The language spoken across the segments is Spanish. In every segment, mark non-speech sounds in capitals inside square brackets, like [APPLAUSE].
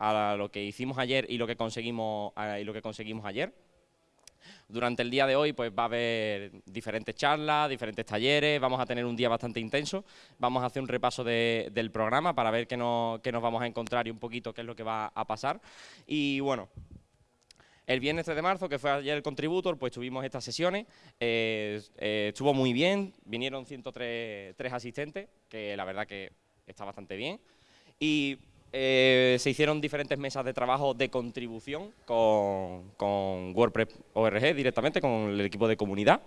a lo que hicimos ayer y lo que conseguimos, y lo que conseguimos ayer. Durante el día de hoy pues va a haber diferentes charlas, diferentes talleres, vamos a tener un día bastante intenso, vamos a hacer un repaso del programa para ver qué, nos vamos a encontrar y un poquito qué es lo que va a pasar. Y bueno, el viernes 3 de marzo, que fue ayer el Contributor, pues tuvimos estas sesiones, eh, eh, estuvo muy bien, vinieron 103 asistentes, que la verdad que está bastante bien. Y eh, se hicieron diferentes mesas de trabajo de contribución con, WordPress ORG directamente, con el equipo de comunidad.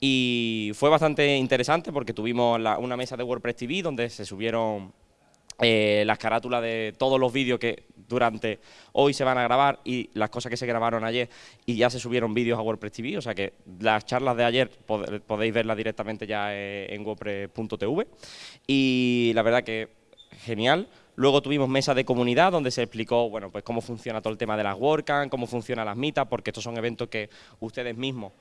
Y fue bastante interesante porque tuvimos una mesa de WordPress TV donde se subieron eh, las carátulas de todos los vídeos que durante hoy se van a grabar y las cosas que se grabaron ayer y ya se subieron vídeos a WordPress TV, o sea que las charlas de ayer podéis verlas directamente ya eh, en WordPress.tv y la verdad que genial. Luego tuvimos mesa de comunidad donde se explicó bueno, pues cómo funciona todo el tema de las WordCamp, cómo funcionan las mitas, porque estos son eventos que ustedes mismos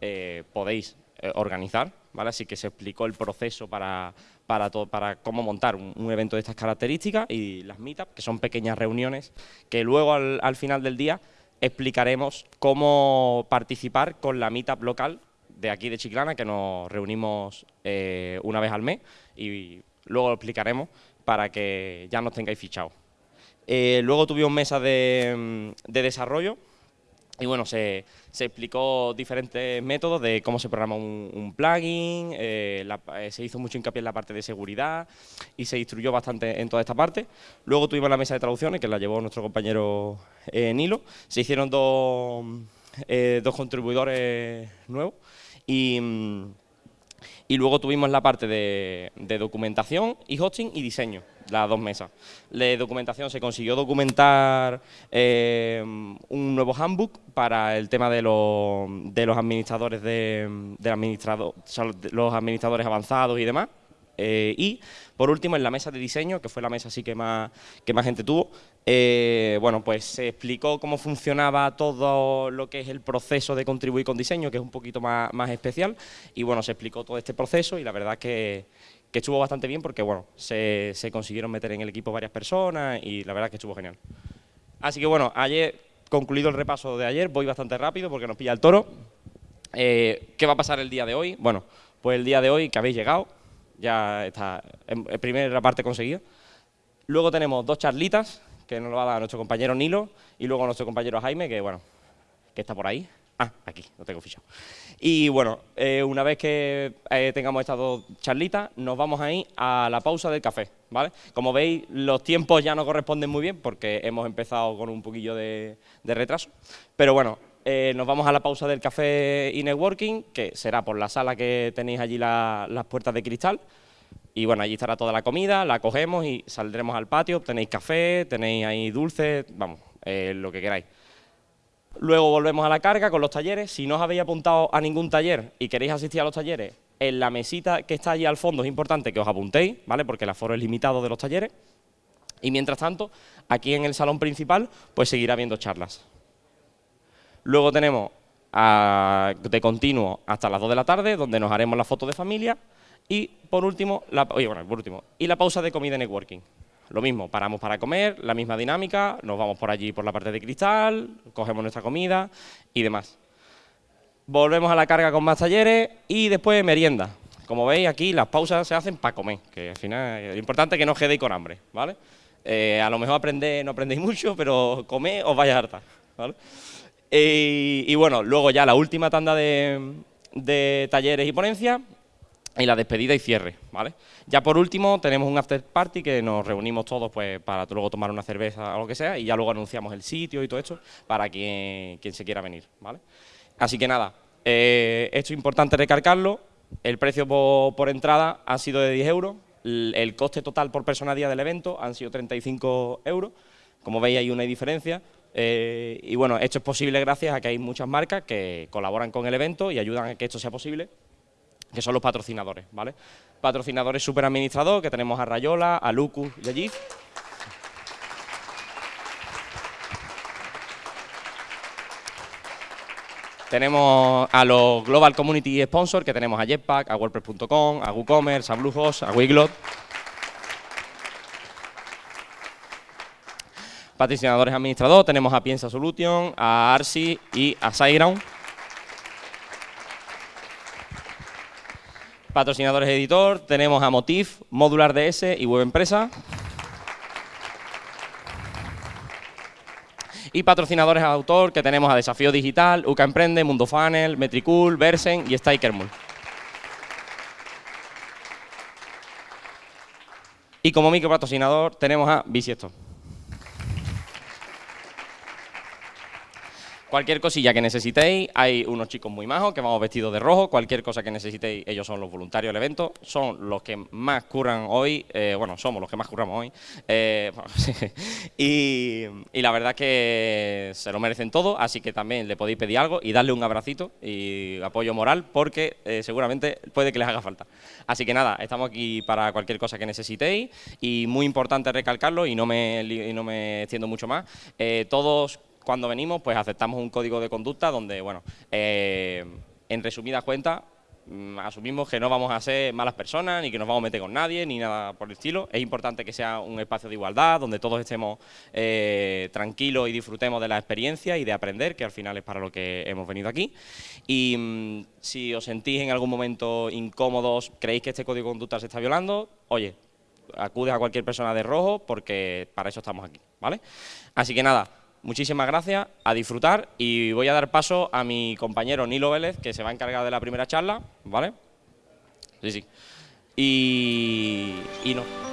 eh, podéis eh, organizar, ¿vale? Así que se explicó el proceso para, para, para cómo montar un, evento de estas características y las meetups, que son pequeñas reuniones que luego al, final del día explicaremos cómo participar con la meetup local de aquí de Chiclana, que nos reunimos eh, una vez al mes y luego lo explicaremos para que ya nos tengáis fichados. Eh, luego tuvimos mesa de, mm, de desarrollo y bueno, se, explicó diferentes métodos de cómo se programa un, plugin, eh, eh, se hizo mucho hincapié en la parte de seguridad y se instruyó bastante en toda esta parte. Luego tuvimos la mesa de traducciones, que la llevó nuestro compañero Nilo. Se hicieron dos, dos contribuidores nuevos y... Y luego tuvimos la parte de, documentación y hosting y diseño, las dos mesas. De documentación se consiguió documentar eh, un nuevo handbook para el tema de, los, de los administradores de, administrado, los administradores avanzados y demás. Eh, y, por último, en la mesa de diseño, que fue la mesa así que más, que más gente tuvo, eh, bueno, pues se explicó cómo funcionaba todo lo que es el proceso de contribuir con diseño, que es un poquito más, especial, y bueno, se explicó todo este proceso y la verdad que, que estuvo bastante bien porque, bueno, se, consiguieron meter en el equipo varias personas y la verdad que estuvo genial. Así que, bueno, ayer, concluido el repaso de ayer, voy bastante rápido porque nos pilla el toro. Eh, ¿Qué va a pasar el día de hoy? Bueno, pues el día de hoy que habéis llegado, ya está en, primera parte conseguida. Luego tenemos dos charlitas, que nos lo va a dar nuestro compañero Nilo, y luego nuestro compañero Jaime, que bueno, que está por ahí. Ah, aquí, lo tengo fichado. Y bueno, eh, una vez que eh, tengamos estas dos charlitas, nos vamos a ir a la pausa del café, ¿vale? Como veis, los tiempos ya no corresponden muy bien porque hemos empezado con un poquillo de retraso. Pero bueno, eh, nos vamos a la pausa del café y networking, que será por la sala que tenéis allí las puertas de cristal. Y bueno, allí estará toda la comida, la cogemos y saldremos al patio, tenéis café, tenéis ahí dulces, vamos, eh, lo que queráis. Luego volvemos a la carga con los talleres. Si no os habéis apuntado a ningún taller y queréis asistir a los talleres, en la mesita que está allí al fondo es importante que os apuntéis, ¿vale? Porque el aforo es limitado de los talleres. Y mientras tanto, aquí en el salón principal, pues seguirá habiendo charlas. Luego tenemos de continuo hasta las 2 de la tarde, donde nos haremos la foto de familia. Y por último, la, bueno, por último, y la pausa de comida networking. Lo mismo, paramos para comer, la misma dinámica, nos vamos por allí por la parte de cristal, cogemos nuestra comida y demás. Volvemos a la carga con más talleres y después merienda. Como veis aquí las pausas se hacen para comer, que al final es importante que no os quedéis con hambre, ¿vale? Eh, a lo mejor aprendéis, no aprendéis mucho, pero comer os vaya harta, ¿vale? Y, bueno, luego ya la última tanda de, talleres y ponencias y la despedida y cierre, ¿vale? Ya por último tenemos un after party que nos reunimos todos pues para luego tomar una cerveza o lo que sea y ya luego anunciamos el sitio y todo esto para quien, quien se quiera venir, ¿vale? Así que nada, eh, esto es importante recargarlo, el precio por, entrada ha sido de 10 euros, el, coste total por persona día del evento han sido 35 euros, como veis hay una diferencia, eh, y bueno, esto es posible gracias a que hay muchas marcas que colaboran con el evento y ayudan a que esto sea posible, que son los patrocinadores, ¿vale? Patrocinadores super administradores, que tenemos a Rayola, a Lucus y a GIF. Tenemos a los Global Community Sponsors, que tenemos a Jetpack, a WordPress.com, a WooCommerce, a Bluehost, a Wiglot. Patrocinadores administradores tenemos a Piensa Solution, a Arsi y a SiteGround. Patrocinadores editor tenemos a Motif, Modular DS y Web Empresa. Y patrocinadores autor que tenemos a Desafío Digital, UCA Emprende, Mundo Funnel, Metricool, Versen y Stikermul. Y como micropatrocinador tenemos a Bisiesto. Cualquier cosilla que necesitéis, hay unos chicos muy majos que vamos vestidos de rojo. Cualquier cosa que necesitéis, ellos son los voluntarios del evento. Son los que más curran hoy. Eh, bueno, somos los que más curramos hoy. Eh, [LAUGHS] y, la verdad es que se lo merecen todo. Así que también le podéis pedir algo y darle un abracito y apoyo moral porque eh, seguramente puede que les haga falta. Así que nada, estamos aquí para cualquier cosa que necesitéis. Y muy importante recalcarlo y no me, y no me extiendo mucho más. todos cuando venimos, pues aceptamos un código de conducta donde, bueno, eh, en resumidas cuentas, mm, asumimos que no vamos a ser malas personas, ni que nos vamos a meter con nadie, ni nada por el estilo. Es importante que sea un espacio de igualdad, donde todos estemos eh, tranquilos y disfrutemos de la experiencia y de aprender, que al final es para lo que hemos venido aquí. Y mm, si os sentís en algún momento incómodos, creéis que este código de conducta se está violando, oye, acude a cualquier persona de rojo, porque para eso estamos aquí, ¿vale? Así que nada, muchísimas gracias, a disfrutar y voy a dar paso a mi compañero Nilo Vélez, que se va a encargar de la primera charla, ¿vale? Sí, sí. Y, y no.